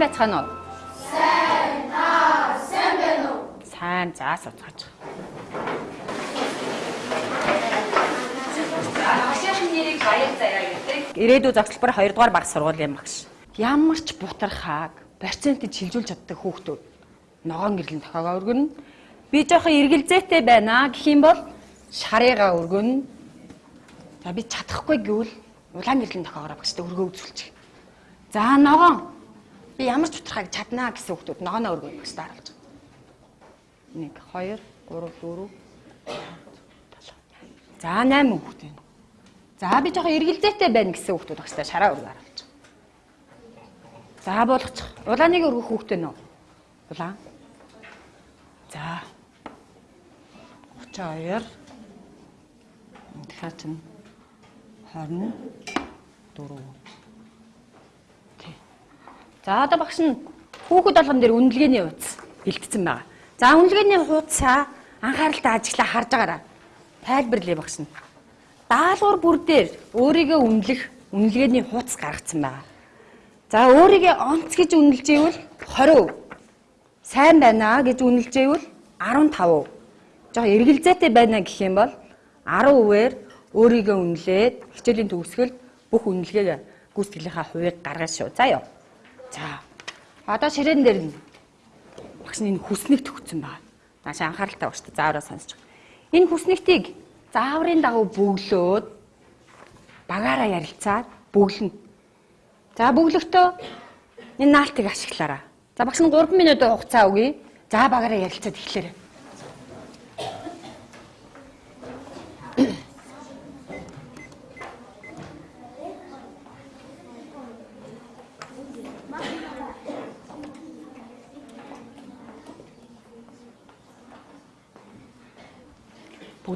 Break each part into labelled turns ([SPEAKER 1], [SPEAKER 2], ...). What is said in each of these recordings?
[SPEAKER 1] Сайн байцгаана уу? Сайн. Та сайн байна уу? Сайн. За суцгааж. Багшийн нэрийг баяр заяа гэдэг. Ирээдүйн загталбар 2 дугаар баг сургуулийн багш. Ямар ч бутархааг процентыг шилжүүлж чаддаг хүүхдүүд ногоон гэрлэн тохиогоо өргөнө. Би жоохон эргэлзээтэй байна гэх юм бол шарыгаа өргөнө. За би чадахгүй гэвэл улаан гэрлэн тохиогоороо багштай өргөө үзүүлчих. За ногоон би ямар ч бутархааг чаднаа гэсэн хүүхдүүд ногооноо өргөө багштай харуулж байгаа. 1 2 3 4 За 8 хүүхэд байна. За би жоохон эргэлзээтэй байна гэсэн хүүхдүүд багштай шараа өргөө харуулж байгаа. За болгочих. Улааныг өргөх хүүхдээ нөө. Улаан. За. 32. Тэгэхээр чинь 24. За одоо багш нь хүүхэд болгон дээр үнэлгээний хуудас бэлтгэсэн байгаа. За үнэлгээний хуудасаа анхааралтай ажиглаа харж байгаарай. Тайлбарлая багш нь. Даалгавар бүр дээр өөрийгөө үнэлэх үнэлгээний хуудас гаргацсан байгаа. За өөрийгөө онц гэж үнэлж ивэл 20%. Сайн байна гэж үнэлж ивэл 15%. Жоо эргэлзээтэй байна гэх юм бол 10%-ээр өөрийгөө үнэлээд хичээлийн төгсгөл бүх үнэлгээг гүйцэтгэлийнхаа хувийг гаргаж шүү. За ёо. За. Одоо ширээн дээр нь багш нь энэ хүснэг төгцсөн байна. Нааш анхааралтай багш та заавраа сонсож байгаа. Энэ хүснэгтийг зааврын дагуу бөглөөд багаараа ярилцаад бөглөнө. За бөглөختөө энэ наалтыг ашиглаарай. За багш нь 3 минутын хугацаа өгье. За багаараа ярилцаад эхлээрэй.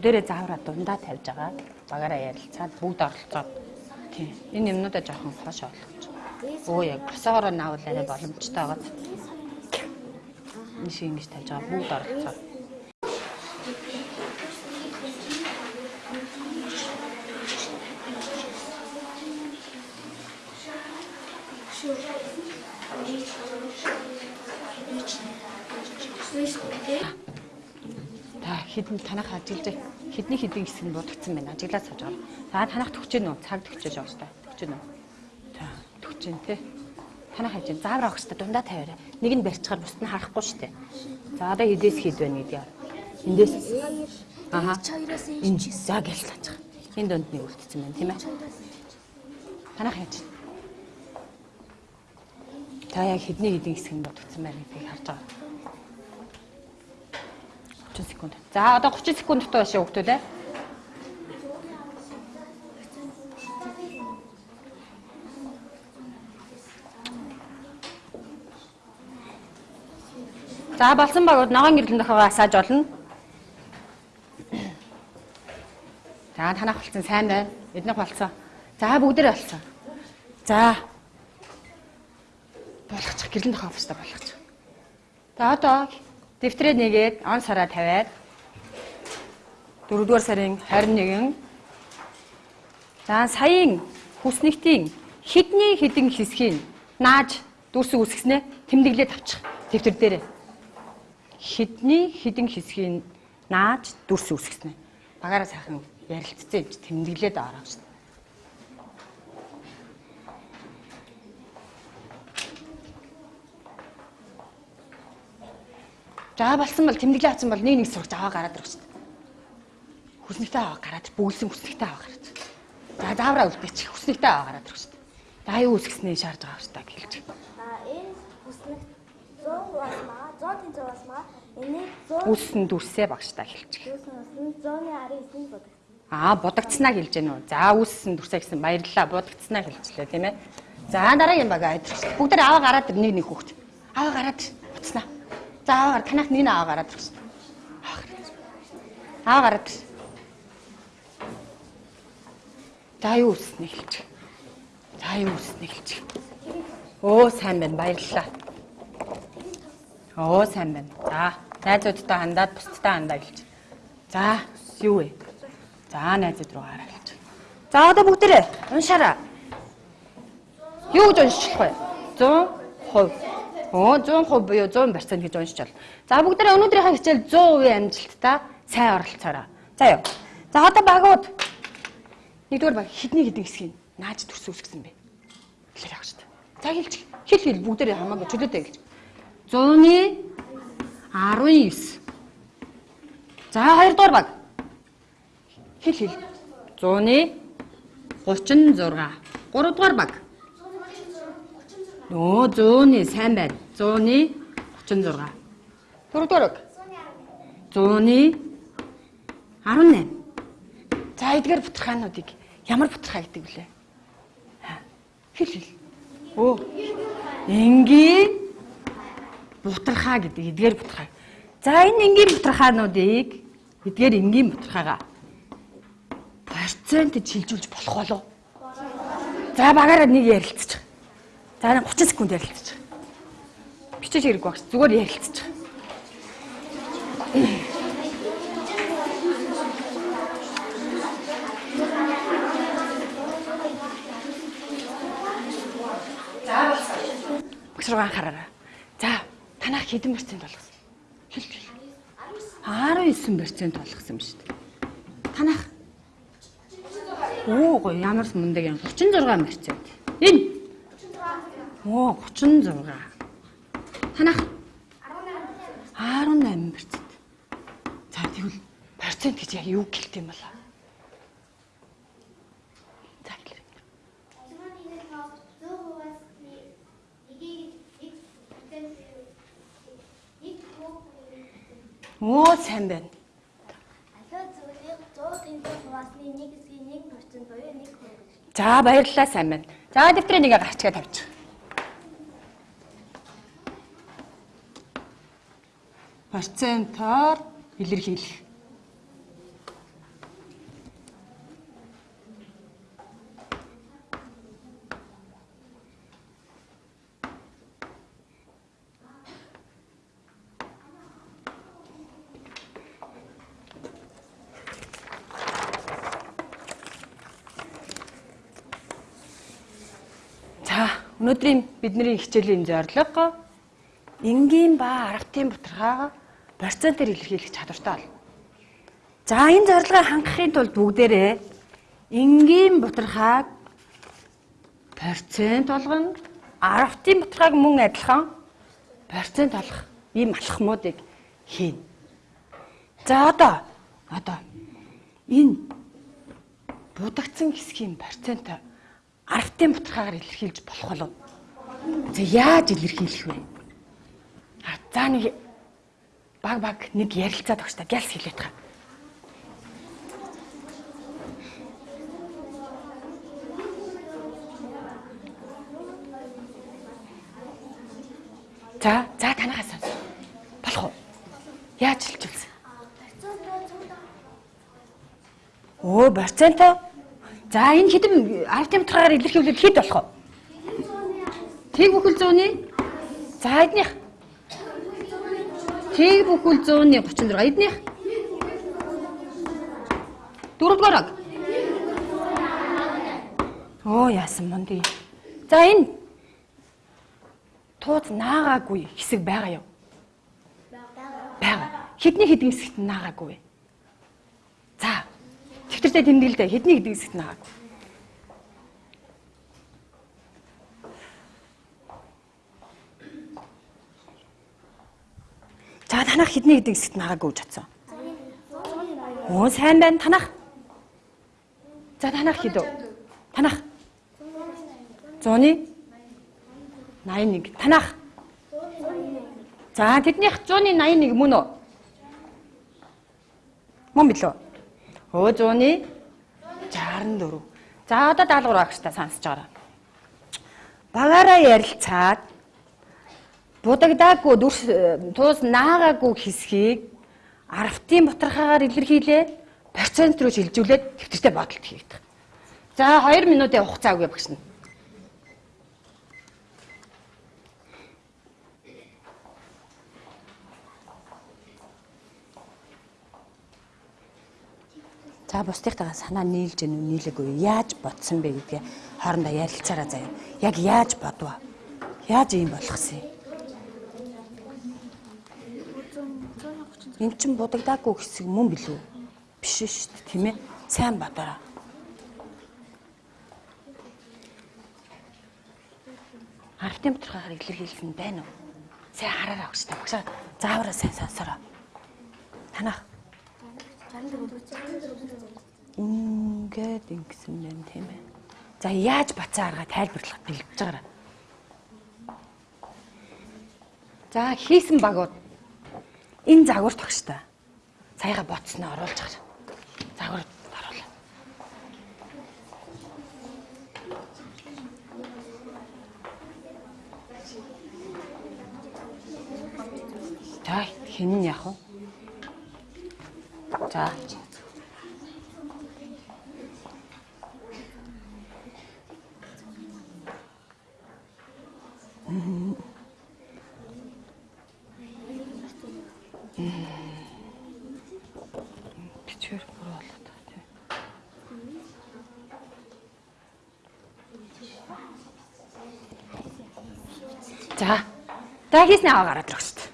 [SPEAKER 1] Бүгдээрээ заавраа дундаа тавьж байгаа. Багаараа ярилцаад бүгд оролцоод тийм энэ юмнуудаа жоохон хоош олгож. Өө яг просоороо наавал арай боломжтой байгаа. Энэ шиг ингэж тавьж байгаа бүгд оролцоо. Хідэн танах ажиглаж хідний хідэн хэсэг нь будагдсан байна. Ажиглаад сууж байгаа. За танах төгчөө нөө цаг төгчөөж байгаа шүү дээ. Төгчөө нөө чинь тий. Танах хаж заавар авах хэрэгтэй дундаа тавиараа. Нэг нь барьчихаар бусд нь харахгүй дээ. За одоо эдээс хэд байна гэдэг. Эндээс Аха. Энэ за тааж байгаа. Энэ донд нэг үлдсэн байна тийм ээ. Танах хаж. Та яг хэдний хэдийн хэсэг нь бодгдсан байна гэдгийг харж байгаа. 30 секунд. За одоо 30 секунд дутуу башаа хүүхдүүд ээ. За болсон багууд ногоон гэрлэн дохоогоо асааж болно. За танах болсон сайн байна. Эднийх болсон. За бүгдээ болсон. За. Болгочих гэрлэн дохоо авчтай болгочих. За одоо дэвтрээ нэгээд он сараа тавиад 4 дугаар сарын 21 За саяын хүснэгтийн хідний хідэн хэсгийг нааж дүүрсэг үсгснээ тэмдэглээд авчих дэвтэр дээрээ хідний хідэн хэсгийг нааж дүрс үсгэсэн. Багаараа сайхан ярилцсан тэмдэглээд ороо шүү. За болсон бол тэмдэглээ авсан бол нэг нэг сурч аваа гараад ирэх шүү. Хүснэгтэй аваа гараад бөглсөн хүснэгтэй аваа гараад. За заавраа үлдээчих хүснэгтэй аваа гараад ирэх шүү. За юу үсгэснээ шаардж байгаа та гэлж.
[SPEAKER 2] А энэ хүснэг 100 бас маа 100 тэнцээ бас маа энийг
[SPEAKER 1] 100 үссэн дүрсээ багштай хэлчих.
[SPEAKER 2] Үссэн 100-ийн 19-ийг бодогдсон.
[SPEAKER 1] Аа будагдснаа хэлж гэнэ үү. За үссэн дүрсээ гэсэн баярлалаа будагдснаа хэлчихлээ тийм ээ. За дараагийн баг айдчих. Бүгд аваа гараад нэг нэг хүүхд. Аваа гараад буцнаа. За аваа гар танах нэг нь аваа гараад ирсэн. Аваа гараад. За юу үснэ хэлчих. За юу үснэ хэлчих. Оо сайн байна баярлалаа. Оо сайн байна. За найзуудтай хандаад бусдтай хандаа гэлж. За юу вэ? За найзууд руу хараа гэлж. За одоо бүгдээрээ уншаараа. Юу гэж унших вэ? 100 100%. Оо 100% буюу 100% гэж уншиж байна. За бүгдээ өнөөдрийнхээ хичээл 100% амжилттай сайн оролцоорой. За юу. За одоо багууд нэгдүгээр баг хідний хідэн хэсгийг нааж төрсөн үсгсэн бэ. Хэлэх яг шүү дээ. За хэлчих. Хэл хэл бүгдээ хамаагүй чөлөөтэй хэлчих. 100-ны 19. За хоёрдугаар баг. Хэл хэл. 100-ны 36. Гуравдугаар баг. Нөө 100-ны сайн байна. 100-ны 36. Дөрөвдүгээр баг. 100-ны 18. За эдгээр бутархаануудыг ямар бутархаа гэдэг вүлээ? Хэл хэл. Өө. Энгийн бутархаа гэдэг эдгээр бутархаа. За энэ энгийн бутархаануудыг эдгээр энгийн бутархаагаа процентд шилжүүлж болох болов. За багаараа нэг ярилцчих. За 30 секунд ярилцчих. Бичиж хэрэггүй багш. Зүгээр ярилцчих. Багш руу анхаараа. За танах хэдэн процент болгосон? Хэл хэл. 19% болгосон ба шүү дээ. Танах Оо гоё ямар мундаг юм 36%. Энэ Оо 36. Танах 18%. За тэгвэл процент гэж яг юу гэлт юм болоо? За хэлээ.
[SPEAKER 2] Зөвхөн 100%-аас нэгийг нэг процент нэг хөө
[SPEAKER 1] Оо сайн байна.
[SPEAKER 2] ахиад зөвхөн 100%-аас нэг хэсгийн 1% буюу 1 хөө гэж.
[SPEAKER 1] За баярлалаа сайн байна. За дэвтрээ нэгэ гарчгаа тавьчих. Процентоор илэрхийлэх. Өнөөдрийн бидний хичээлийн зорилго энгийн ба аргатын бутархаа процентээр илэрхийлэх чадвартай бол. За энэ зорилгыг хангахын тулд бүгдээрээ энгийн бутархааг процент болгон аргатын бутархааг мөн адилхан процент олох ийм алхмуудыг хийнэ. За одоо одоо энэ будагдсан хэсгийн процент аргатын бутархаагаар илэрхийлж болох болов. За яаж илэрхийлэх вэ? А за нэг баг баг нэг ярилцаад өгч та гялс хэлээд байгаа. За за танахаас сонс. Болох уу? Яаж хэлчихвэлсэн? Оо, проценто. За энэ хэдэн автом тургаар илэрхийлэл хэд болох вэ? Тэг бүхэл 100-ны. За эднийх. Тэг бүхэл 100-ны 36. Эднийх. Дөрөвдүгээр аг. Оо яасан мундий. За энэ тууз наагаагүй хэсэг байгаа юу? Бага. Хэдний хэдэн хэсэгт наагаагүй вэ? За. Төвтөртэй тэмдэглэдэ хэдний хэдэн хэсэгт наагаагүй. За танах хэдний хэдэн хэсэгт наагаагүй гэж бодсон. Оо сайн байна танах. За танах хэд вэ? Танах. 100-ны 81. Танах. За тэднийх 100-ны 81 мөн үү? Мөн билүү? Өө 100-ны 64. За одоо даалгавар багштай сонсож байгаа. Багаараа ярилцаад будагдаагүй дүрс туус наагаагүй хэсгийг арвтын бутархаагаар илэрхийлээ процент руу шилжүүлээд төвчтэй бодолт хийгдэх. За 2 минутын хугацаа өгье багш нь. За бусдынхтайгаа санаа нийлж гэнэ үү нийлээгүй юу? яаж бодсон бэ гэдгээ хоорондоо ярилцаараа заяа. Яг яаж бодваа? Яаж ийм болгосон юм? Эн чин будагдаагүй хэсэг мөн билүү? Биш шүү дээ, тийм ээ. Сайн бодороо. Артем доторхоор илэрхийлсэн байна уу? Сайн хараараа өгч та. Багшаа заавараа сайн сонсороо. Танах ингээд ингэсэн байна тийм ээ. За яаж бацаа арга тайлбарлах бэлдэж байгаараа. За хийсэн багууд энэ загвар тогштой. Саяга боцсноо оруулж байгаа. Загвар оруулаа. За хин нь яах вэ? За. Бичвэр бүр болоод байгаа тийм. За. За хийснэ аваа гараад ирэх шүү дээ.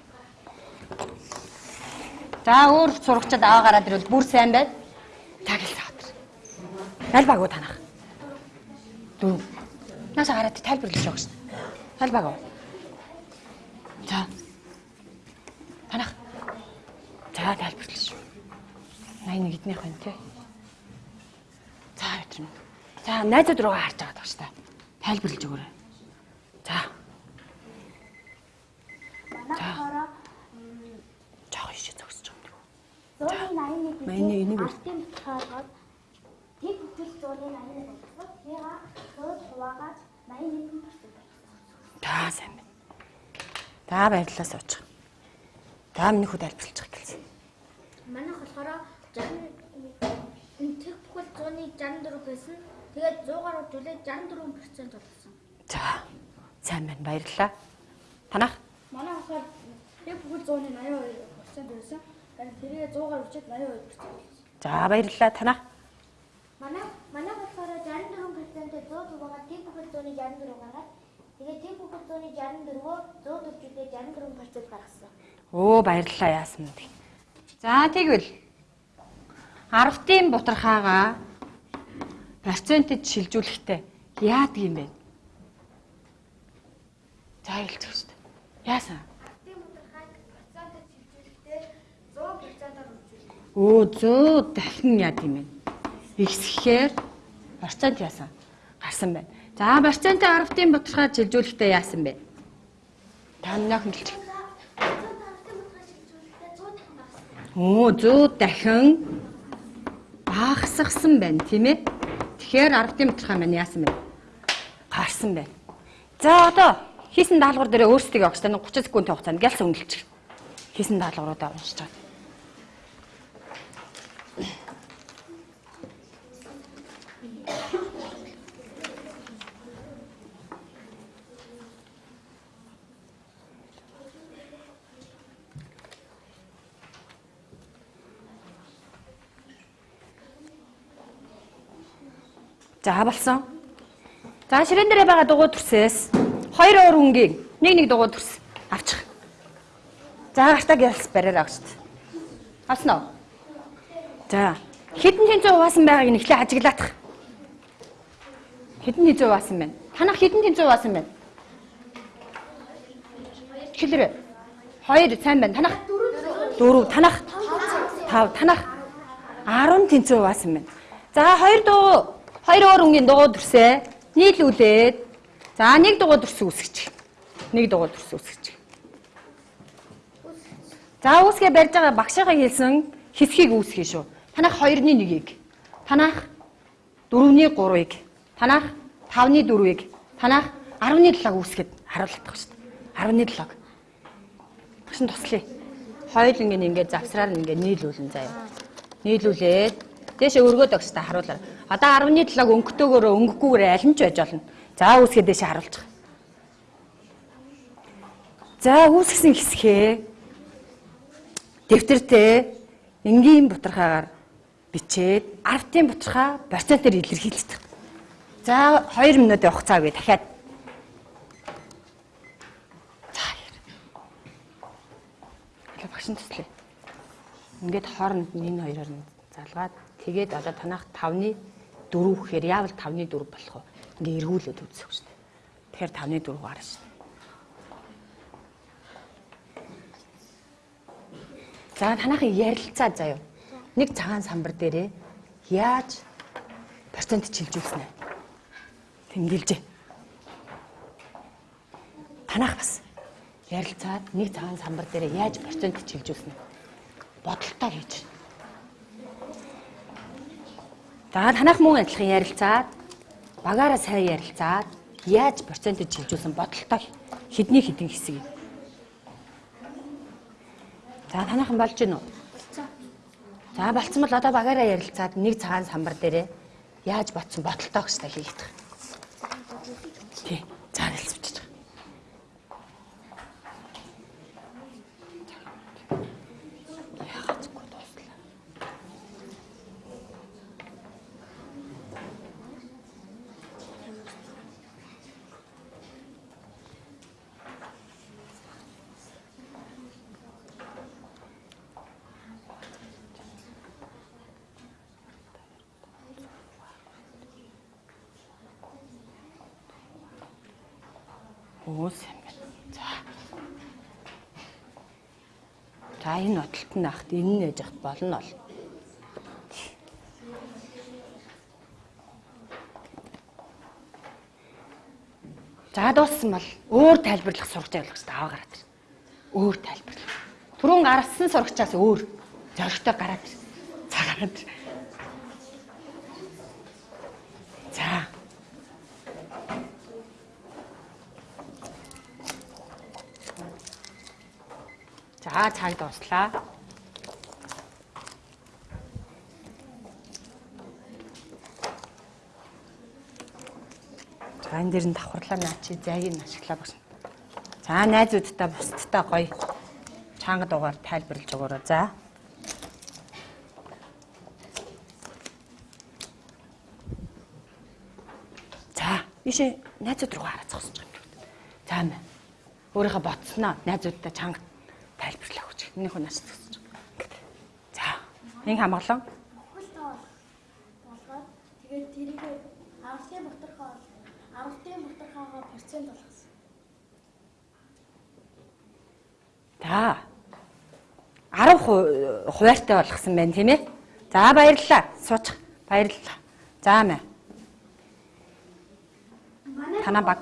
[SPEAKER 1] За өөр сурагчид аваа гараад ирвэл бүр сайн байд. За гэлээ хатар. Аль баг уу танах? Дөрөв. Нааса гараад тайлбарлаж өгч шин. Аль баг уу? За. Танах. За тайлбарлаж. 81 эднийх байна тий. За өдрөн. За найзууд руугаа харж байгаа даа шүү. Тайлбарлаж өгөөрэй. За.
[SPEAKER 2] Манайхаараа
[SPEAKER 1] Жоо ишээ зогсож байгаа юм.
[SPEAKER 2] зууны 81
[SPEAKER 1] Манай энийг үл-
[SPEAKER 2] артын хаалгаад тэг бүтэл зууны 81 болсон. Яга зууд хуваагаад 81 болсон.
[SPEAKER 1] Та сайн байна. Та баярлалаа сууж. Та миний тайлбарлаж байгаа гэлсэн.
[SPEAKER 2] Манайх болохоор 60 энэ тэг бүхэл зууны 64 байсан. Тэгээд 100-аар үзүүлээд 64% болсон.
[SPEAKER 1] За. Сайн байна. Баярлалаа. Танах.
[SPEAKER 2] Манай болохоор тэг бүхэл зууны 82% байсан. Тэгээд тэргээ 100-аар үзээд 82% болсон.
[SPEAKER 1] За баярлалаа. Танах.
[SPEAKER 2] Манай манай болохоор 64%-тэй 100 хуваагаад тэг бүхэл зууны 64 гаргаад тэгээд тэг бүхэл зууны 64-өө 100 төвчүүдээ 64% гаргасан.
[SPEAKER 1] Оо баярлалаа яасан бэ? За тэгвэл 10-ын бутархаагаа процентэд шилжүүлэхдээ яадаг юм бэ? За дээ. Яасан?
[SPEAKER 2] Артын мудрахайг процентод шилжүүлэхдээ 100%-аар
[SPEAKER 1] 100 дахин яа тийм ээ. Ихсэхээр процент яасан? Гарсан байна. За процентын 10-ын бутархаа шилжүүлэхдээ яасан бэ? Та нөх хэлчих.
[SPEAKER 2] Артын мудрахайг шилжүүлэхдээ 100 дахин багассан.
[SPEAKER 1] Оо 100 дахин багасгсан байна тийм ээ. Тэгэхээр 10-ын бутархаа маань яасан бэ? Гарсан байна. За одоо хийсэн даалгавар дээр өөрсдөө огч тань 30 секундын хугацаанд гялс үнэлчих. Хийсэн даалгавруудаа уншиж чад. За болсон. За ширээн дээр байгаа дугуй төрсөөс хоёр уур өнгийн нэг нэг дугуй төрс авчих. За гартаа гялс бариараа. Авсан уу? За хэдэн тэнцээ хуваасан байгааг нь эхлээ ажиглаах. Хэдэн тэнцээ хуваасан байна? Танах хэдэн тэнцээ хуваасан байна? Хэлэрэ. Хоёр сайн байна. Танах дөрөв. Танах тав. Танах 10 тэнцээ хуваасан байна. За хоёр дуу хоёр өөр өнгийн дугуй төрсөө нийлүүлээд за нэг дугуй төрс үсгэж. Нэг дугуй төрс үсгэж. За үүсгээ барьж байгаа багшийнхаа хэлсэн хэсгийг үүсгэх шүү. Танах 2-ны 1-ийг. Танах 4-ний 3-ыг. Танах 5-ны 4-ийг. Танах 10-ны 7-ыг үүсгээд харуулдаг шүү дээ. 10-ны 7-ыг. Багш нь туслая. Хоёулангийн ингээд завсраар нь ингээд нийлүүлэн заяа. Нийлүүлээд дээшээ өргөөд өгч та харуулаар. Одоо 10.7-г өнгөтэйгээр өнгөгүйгээр аль нь ч байж болно. За үүсгээ дэше харуулчих. За үүсгэсэн хэсгээ дэвтэртээ энгийн бутархаагаар бичээд артын бутархаа процентээр илэрхийлцдэг. За 2 минутын хугацаа өгье дахиад багш нь төслөө. Ингээд хооронд энэ хоёроор нь залгаад тэгээд одоо танах 5-ны 4 гэхээр яавал 5-ны 4 болох вэ? Ингээ эргүүлээд үзэх шүү дээ. Тэгэхээр 5-ны 4 гарна шүү. За танахын ярилцаа заяа. Нэг цагаан самбар дээрээ яаж процент чилжүүлсэн ээ. Тэмдэглэжээ. Танах бас ярилцаад нэг цагаан самбар дээр яаж процент чилжүүлсэн ээ бодолтой хийж. За танах мөн адилхан ярилцаад багаараа сайн ярилцаад яаж процентыг чилжүүлсэн бодолтой хэдний хэдэн хэсэг юм. За танайхан болж гин үү? За болцсон бол одоо багаараа ярилцаад нэг цагаан самбар дээрээ яаж ботсон бодолтой гэстэй хийх. Тий. За нэлсвч. Өөс юм байна. За. За энэ нотолт нь ахт энэ нээж ахт болно ол. За дууссан бол өөр тайлбарлах сурагч явуулах хэрэгтэй аваа гараад. Өөр тайлбарлах. Түрүүн гарсан сурагчаас өөр зоригтой гараад. За. За цаг дуслаа. За энэ дэр нь давхарлаа наа чи зайгийг ашиглаа багш. За найзуудтай бусдтай гоё чанга дугаар тайлбарлаж өгөөрэй. За. За, ийшээ найзууд руу байгаа юм. За мэ. Өөрийнхөө ботсноо найзуудтай чанга. Энийх нь нас байгаа. За,
[SPEAKER 2] тоо болгоод тэгээд тэрийг авралтын бутархаа авралтын бутархаагаа процент болгосон.
[SPEAKER 1] За. 10 хуваартай болгосон байна тийм ээ. За баярлалаа. Суучих. Баярлалаа. За мэ. Танаа баг.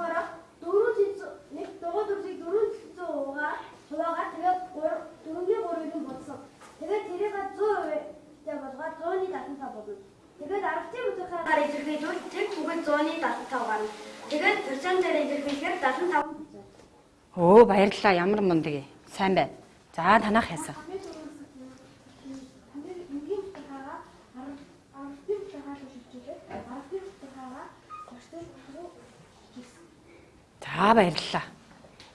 [SPEAKER 2] 400 нэг дугуй төрсийг 400 уугаа хуваагаа тэгээд 4-ний 3-ыг нь бодсон. Тэгээд тэрийг 100% тэ болгоод 100-ны 75 болно. Тэгээд авралтын бутархаагаар илэрхийлвэл тэг бүгэд 100-ны 75 гарна. Тэгээд процентээр илэрхийлэхээр 75%.
[SPEAKER 1] Өө баярлалаа. Ямар мундаг юм. Сайн байна. За танах
[SPEAKER 2] хийсэн.
[SPEAKER 1] За баярлалаа.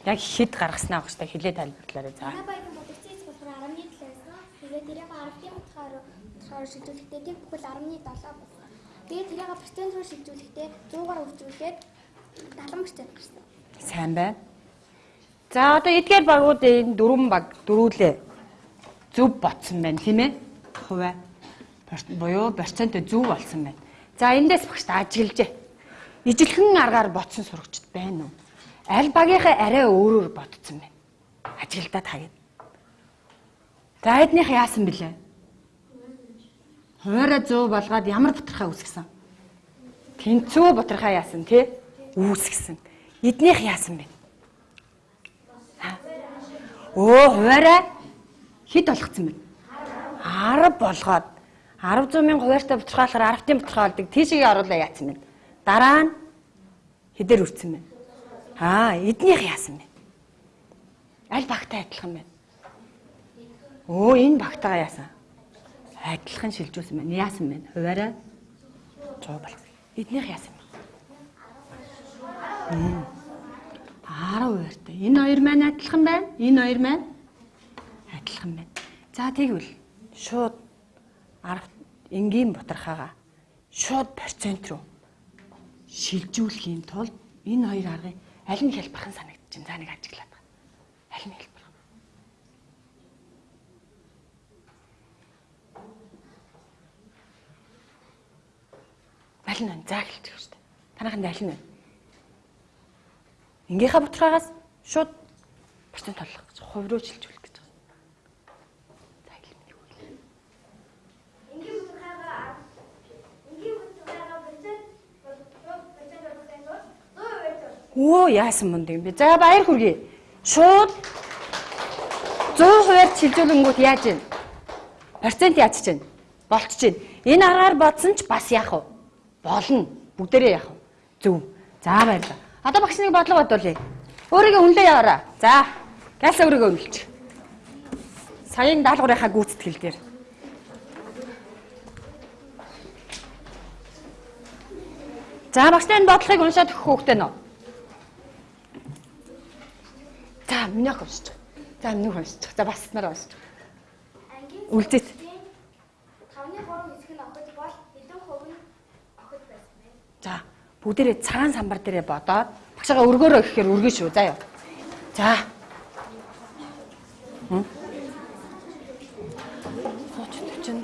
[SPEAKER 1] Яг хэд гаргаснаа багш та хилээ тайлбарлаарай. За.
[SPEAKER 2] Манай баярын бодогцсон эцэг болохоор 10-ны 7-аас тэгээд тэрийг 10-ын утгаар утгаар шилжүүлэхдээ тэг бүхэл 10-ны 7 болсон. Тэгээд тэрийг процент руу шилжүүлэхдээ 100-аар үржүүлээд 70% гарсан.
[SPEAKER 1] Сайн байна. За одоо эдгээр багууд энэ дөрвөн баг дөрүүлээ зөв ботсон байна тийм ээ. Хуваа буюу процент зөв болсон байна. За эндээс багш та ажиглажээ. Ижилхэн аргаар ботсон сурагчд байна уу? Аль багийнхаа арай өөрөөр ботсон байна. Ажиглдаа тагээд. За эднийх яасан бэлээ? Хуваараа 100 болгоод ямар бутархаа үүсгэсэн? Тэнцүү бутархаа яасан тий? Үүсгэсэн. Эднийх яасан бэ? Өө хуваараа хэд болгоцсон бэ? 10 болгоод 10 мянган хуваартай бутархаалахаар 10-ын бутархаа болдог. Тийшээ оруулаа яатсан байна. Дараа нь хэдэр үрцэн байна. Аа, эднийх яасан бэ? Аль багтай адилхан байна? Өө, энэ багтайгаа яасан? Адилхан шилжүүлсэн байна. Яасан бэ? Хуваараа 100 бол. Эднийх яасан 12-тай. Энэ хоёр маань адилхан байна. Энэ хоёр маань адилхан байна. За тэгвэл шууд 10 энгийн бутархаага шууд процент руу шилжүүлэхийн тулд энэ хоёр аргыг аль нь хэлбэрхэн санагдчихэв. За нэг ажиглаад байна. Аль нь хэлбэр Аль нь вэ? За хэлчих шүү дээ. Танайханд аль нь вэ? Ингийнхаа бутгаагаас шууд процент толгох гэж хувь руу шилжүүлэх гэж байгаа. За хэлмээ юу вэ?
[SPEAKER 2] Энгийн бүтэхайгаа энгийн бүтэхайгаа процент процент процент зөө байж.
[SPEAKER 1] Оо яасан мунд юм бэ? За баяр хүргэе. Шууд 100%-аар шилжүүлэнгүүт яаж вэ? Процент яаж чинь? Болтож чинь. Энэ аргаар бодсон ч бас яах вэ? Болно. Бүгдээрээ яах вэ? Зөв. За баярлалаа. Одоо багш нэг бодлого бодуулъя. Өөрийгөө үнэлээ яваараа. За. Галс өөрийгөө үнэлж. Саяын даалгаврынхаа гүйцэтгэл дээр. За багштай энэ бодлогыг уншаад өгөх хүүхдээ нөө. За минийх уншиж. За минийх уншиж. За бас нар уншиж. Үлдээт.
[SPEAKER 2] 5-ны 3 хэсэг нь охид бол хэдэн хувь нь охид байсан бэ?
[SPEAKER 1] За бүгдээрээ цагаан самбар дээрээ бодоод багшаага өргөөрөө гэхээр өргөн шүү. За юу. За. Хм. Сууч чинь.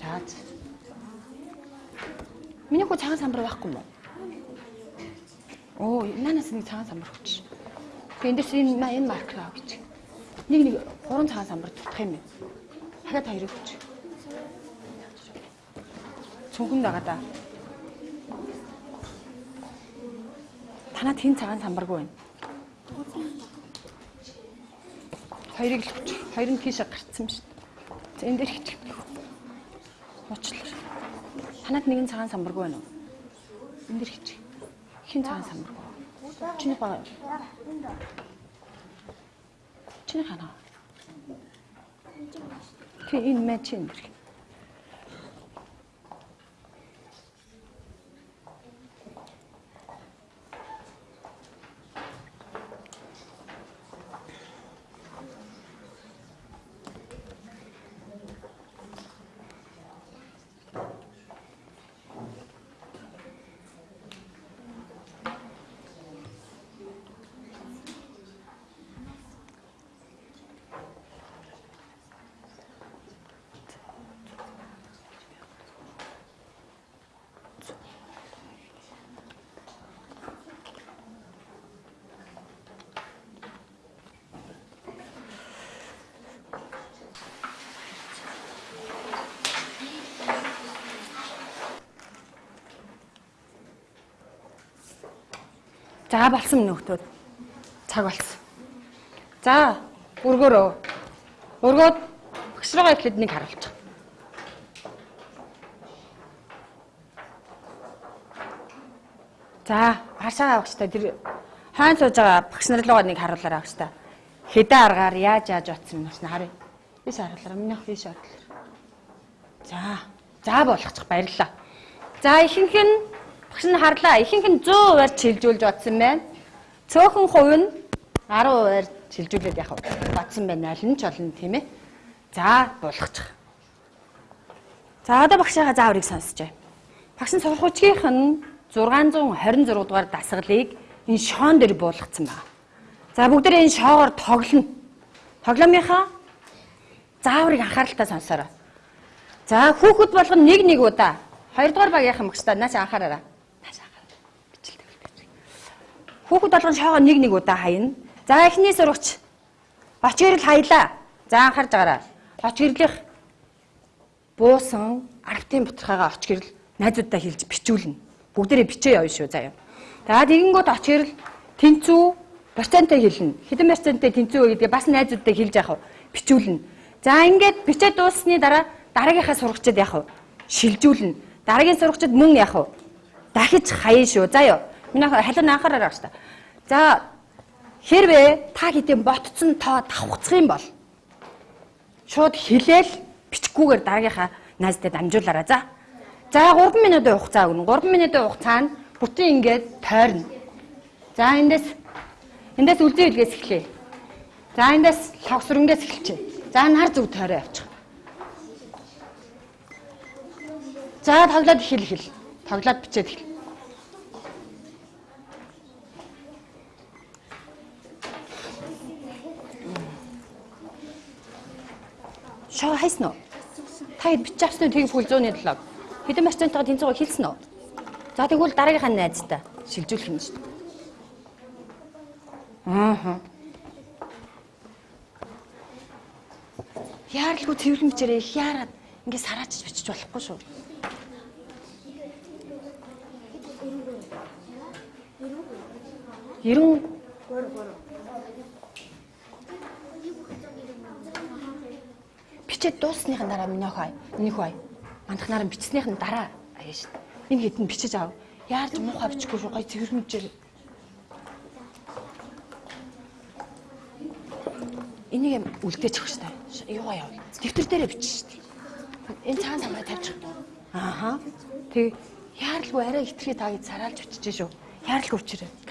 [SPEAKER 1] За. Миний хөө цагаан самбар байхгүй юм уу? Оо, нанаас нэг цагаан самбар өгч. Тэгээ эндээс энэ ма- энэ маркер аа гэж. Нэг нэг гурван цагаан самбар дутах юм байна. Дахиад хоёрыг өгч. Цүнхэн дагаа да. Танад хин цагаан самбаргүй байна. Хоёрыг л өгч. Хоёр нь тийшээ гарцсан шүү дээ. За энэ дээр хичих. Уучлаарай. Танад нэгэн цагаан самбаргүй байна уу? Энэ дээр хичих. Хин цагаан самбаргүй. Чиний байгаа юу? Чиний хана. Тэ энэ мэ чин дэр. За болсон нөхдөд. Цаг болсон. За өргөөрөө. Өргөөд багш руугаа ихэд нэг харуулчих. За хашаа багштай тэр хайн сууж байгаа багш нар руугаа нэг харуулаарай багштай. Хэдэн аргаар яаж яаж утсан юм байна харъя. Биш харуулаарай. Минийх биш харуулаарай. За. За болгочих баярлалаа. За ихэнх нь багш нь харлаа. Ихэнх нь 100%-аар чилжүүлж бодсон байна. Цөөхөн хувь нь 10%-аар чилжүүлээд яхав. Бодсон байна. Аль нь ч олон тийм ээ. За болгочих. За одоо багшаага зааврыг сонсчээ. Багш нь сурахуучгийнх нь 626 дугаар дасгалыг энэ шоон дээр буулгацсан байна. За бүгдээ энэ шоогоор тоглоно. Тоглоомынхаа зааврыг анхааралтай сонсоорой. За хүүхэд болгоно нэг нэг удаа. Хоёрдугаар багийнхан багштай нааш анхаараарай. Нааш анхаарай. Бичлээ үлдээч. Хүүхэд болгоно шоогоо нэг нэг удаа хаяна. За эхний сурагч оч гэрэл хаялаа. За анхаарж байгаарай. Оч гэрлийнх буусан аргтын бутархайгаа оч гэрэл найзуудтай хэлж бичүүлнэ. Бүгдээрээ бичээ явна шүү заяа. За тэгэнгүүт оч гэрэл тэнцүү проценттэй хэлнэ. Хэдэн проценттэй тэнцүү гэдгээ бас найзуудтай хэлж яах вэ? Бичүүлнэ. За ингээд бичээ дууссаны дараа дараагийнхаа сурагчид яах вэ? Шилжүүлнэ. Дараагийн сурагчид мөн яах вэ? Дахиж хаяа шүү. Заяа. Миний халин байна шүү дээ. За хэрвээ та хэдийн ботцсон тоо давхцах юм бол шууд хилээл бичгүүгээр дараагийнхаа найзтай дамжуулаарай. За. За 3 минутын хугацаа өгнө. 3 минутын хугацаанд бүтэн ингээд тойрно. За эндээс эндээс үлзий үлгээс эхлэе. За эндээс лавсрангээс эхэлчихэ. За нар зүг тойроо явчих. За тоглоод эхэл эхэл. Тоглоод бичээд эхэл. Чоо хайсан уу? Та хэд бичиж авсан уу? Тэг бүл 107. Хэдэн марцентайгаа тэнцээгөө хэлсэн үү? За тэгвэл дараагийнхаа найзтай шилжүүлэх юм шүү дээ. Аа. Яарлгүй цэвэрлэн бичээрээ их яарад ингээ сараачж бичиж болохгүй шүү. Ерөн Бичээд дуусныхын дараа миний хай. Миний хай. Мандахнаар нь бичснийхэн дараа аяа шүү. Энэ хэдэн бичиж ав. Яарч муухай бичихгүй шүү. Гай цэвэрмжээр. Энийг юм үлдээчих шүү дээ. Юугаа яв. Дэвтэр дээрээ бичиж дээ. Энэ цаан самраа тавьчих. Ааха. Тэг яарлгүй арай хитрхи таа гэж сараалж бичиж шүү. Яарлгүй өчрөө.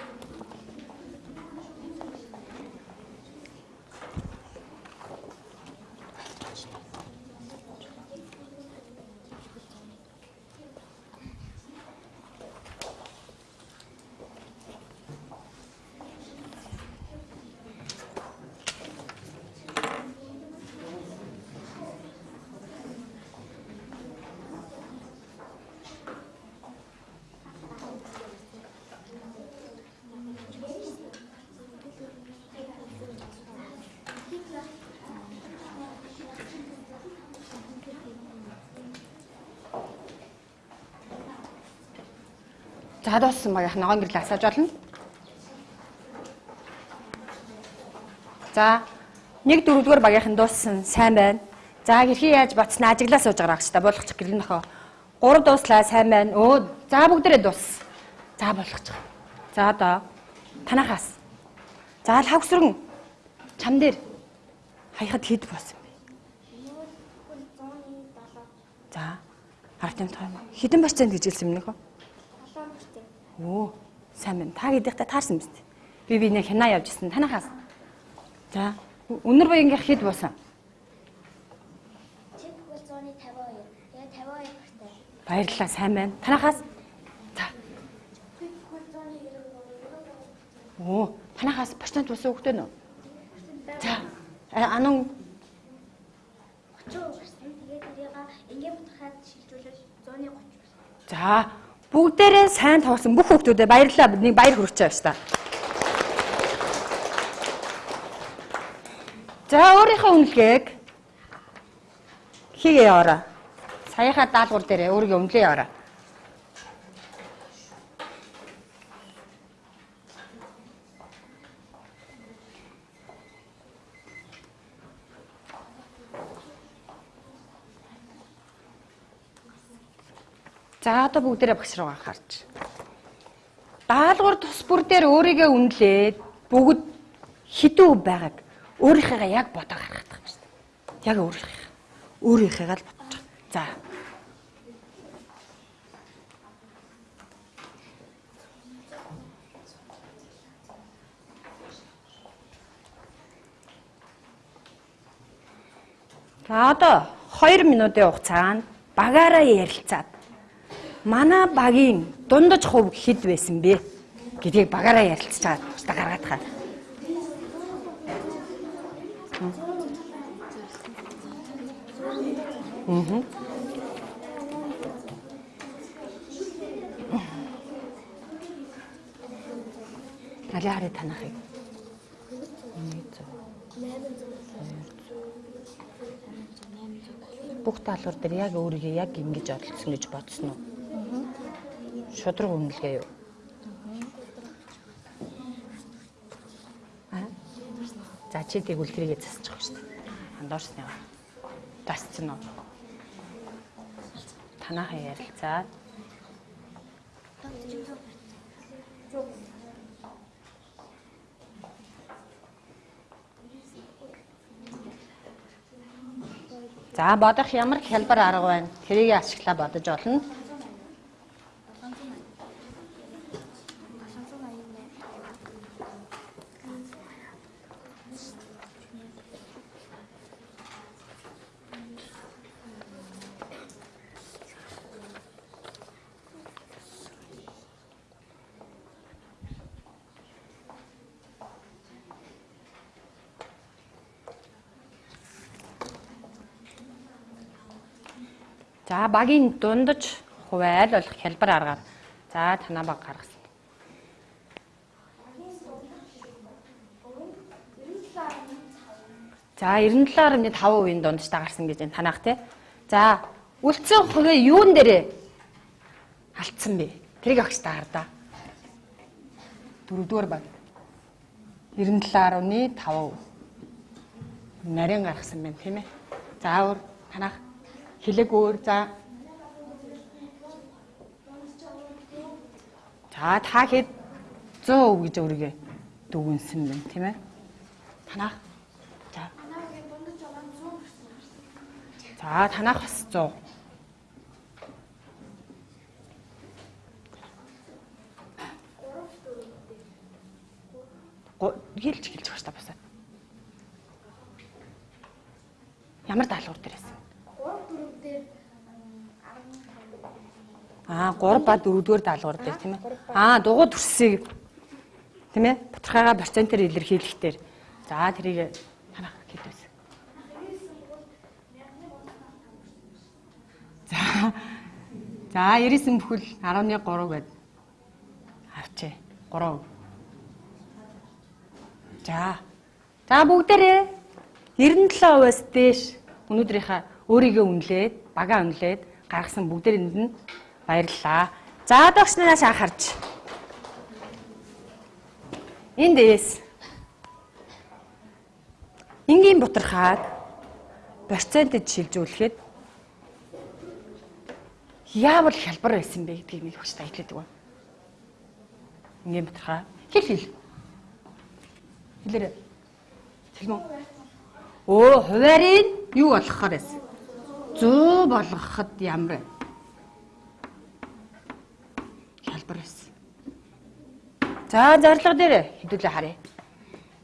[SPEAKER 1] За дууссан багийнх ногоон гэрэл асааж болно. За нэг дөрөвдүгээр багийнхан дууссан сайн байна. За хэрхий яаж бацна ажиглаа сууж байгаа гэж та болгочих гэрэл нөхөө. Гурав дууслаа сайн байна. Өө за бүгдээрээ дуус. За болгочих. За одоо танахаас. За л хавсрын чам дээр хаяхад хэд боосон бэ? За харт юм таа. Хідэн барьцаанд гэж хэлсэн юм нөхөө. Оо, сайн байна. Та гэдэгтээ таарсан биз дээ. Би би нэг хянаа явж исэн. Танахаас. За, өнөр буянгийн хэд буусан?
[SPEAKER 3] Чиг бол 152. Тэгээ 52 хүртэл.
[SPEAKER 1] Баярлалаа, сайн байна. Танахаас. За. Оо, танахаас процент буусан хөхтэй нөө. За. Анан
[SPEAKER 3] 30 хүрсэн. Тэгээ тэрийг ингийн бутахад шилжүүлж 130 хүрсэн.
[SPEAKER 1] За, бүгдээрээ сайн тоосон бүх хүүхдүүдэд баярлалаа. Нэг баяр хүргэж байгаа шүү дээ. За, өөрийнхөө үнэлгээг хийгээ яваарай. Саяхаа даалгавар дээр өөрийгөө үнэлээ яваарай. За одоо бүгдээрээ багш руу анхаарч. Даалгавар тус бүр дээр өөрийгөө үнэлээд бүгд хідүү байгааг өөрийнхээгээ яг бодоо гаргах юм шүү дээ. Яг өөрийнхөө. Өөрийнхээгээ л бодож. За. За одоо 2 минутын хугацаанд багаараа ярилцаад манай багийн дундаж хувь хэд байсан бэ гэдгийг багаараа ярилцж байгаа та гаргаад хаа. Мм. Алиари танахыг. Бүх талбар дээр яг өөрийгөө яг ингэж оролцсон гэж бодсон уу? Шудраг үнэлгээ юу? Аа. За чи тэгвэл тэрийгэ засчих шүү дээ. Андуурсны. Засцсан уу? Танаахан ярилцаад За бодох ямар хялбар арга байна? Тэрийг ашиглаа бодож олно. Багийн дундаж хувайл болох хялбар аргаар. За танаа баг гаргасан. За 97.5%-ийн дундаж дагарсан гэж энэ танаах тий. За үлдсэн хувийн юун дээрээ алдсан бэ? Тэрийг огч таар да. Дөрөвдүгээр баг. 97.5% нарийн гаргасан байна тийм ээ. За өөр танах хилэг өөр за. За та хэд 100% гэж өөрийгөө дүгнсэн байна тийм ээ. Танах за. За танах бас 100. Хэлж хэлж багш та басаа. Ямар даалгавар дээрээс?
[SPEAKER 3] 3 4 дээр
[SPEAKER 1] Аа 3 ба 4 дугаар даалгавар дээр тийм ээ. Аа дугуй төрсийг тийм ээ. Батархайгаа процентээр илэрхийлэхтэр. За тэрийг танах хэлвэс. За. За 99 бүхэл 11.3 гээд авчээ. 3. За. За бүгдээрээ 97%-аас дээш өнөөдрийнхаа өөрийгөө үнэлээд, багаа үнэлээд гаргасан бүгдээрэнд нь баярлалаа. За догч нараас анхаарч. Энд дээс энгийн бутархаад процентод шилжүүлэхэд яавал хялбар байсан бэ гэдгийг нэг хүч таялдаг ба. Энгийн бутархаа хэл хэл. Хэлээрэй. Хэлмэн. Оо, хуваарийг юу болгохоор байсан? 100 болгоход ямар вэ? Хялбар байсан. За, зарлага дээр хэдүүлээ харъя.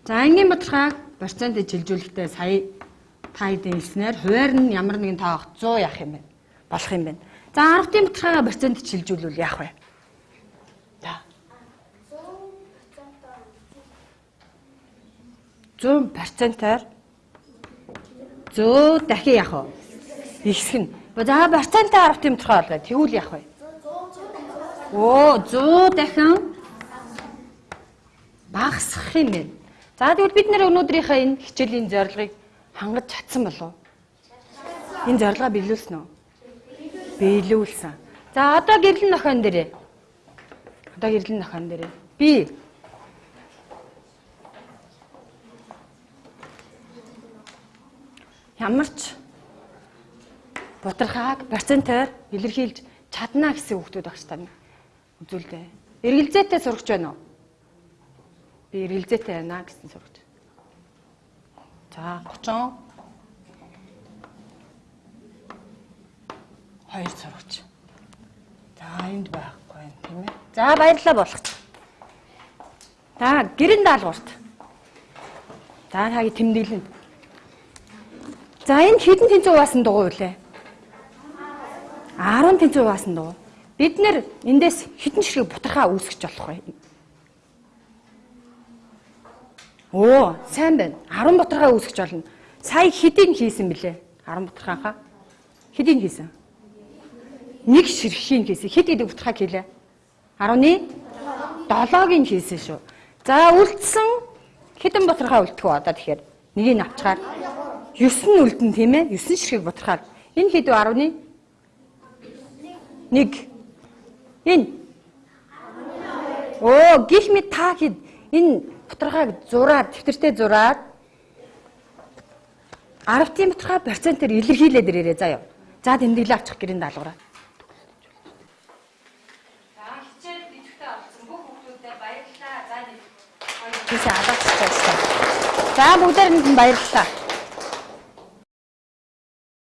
[SPEAKER 1] За, ангийн бодлогыг процентыг жилжүүлэхдээ сая та хэдийн хэлснээр хуваар нь ямар нэгэн таах 100 яах юм бэ? Болох юм байна. За, 10-ын бодлогыг процентыг жилжүүлвэл яах вэ? За. 100%-аар 100 дахин яах вэ? Ихсэх нь. За процентаар 10 тэмцэх болгоо. Тэгвэл яах вэ? Оо 100 дахин багасгах юм байна. За тэгвэл бид нэр өнөөдрийнхөө энэ хичээлийн зорилгыг хангаж чадсан болов уу? Энэ зорилгоо биелүүлсэн үү? Биелүүлсэн. За одоо гэрлэн нохойн дээрээ. Одоо гэрлэн нохойн дээрээ. Би ямар ч бутархааг процентоор илэрхийлж чадна гэсэн хүүхдүүд багш тань үзүүлдэ. Эргэлзээтэй сурагч байна уу? Би эргэлзээтэй байна гэсэн сурагч. За 30 хоёр сурагч. За энд байхгүй юм тийм ээ. За баярлалаа болгоч. За гэрэн даалгаварт. За таги тэмдэглэнд. За энэ хэдэн тэнцүү хуваасан дугуй үлээ? 10 тэнцүү хуваасан дугуй. Бид нэр эндээс хэдэн ширхэг бутархаа үүсгэж болох вэ? Оо, сайн байна. 10 бутархаа үүсгэж болно. Сая хэдийн хийсэн бэлээ? 10 бутархаахаа. Хэдийн хийсэн? Нэг ширхгийн хийсэн. Хэд хэдэг бутархаа хийлээ? 10-ны 7-гийн хийсэн шүү. За үлдсэн хэдэн бутархаа үлдэх вэ одоо тэгэхээр? Нэгийг авчгаар 9 нь үлдэн тийм ээ 9 ширхэг бодрохоор энэ хэд вэ 10-ны 1 энэ оо гих мэд та хэд энэ бодрохыг зураад тэмдэртэй зураад 10-ийн бодрохоо процентээр илэрхийлээд ирээрээ заяа. За тэмдэглээ авчих гэрэн даалгавраа. За бүгдээрэнд нь баярлалаа.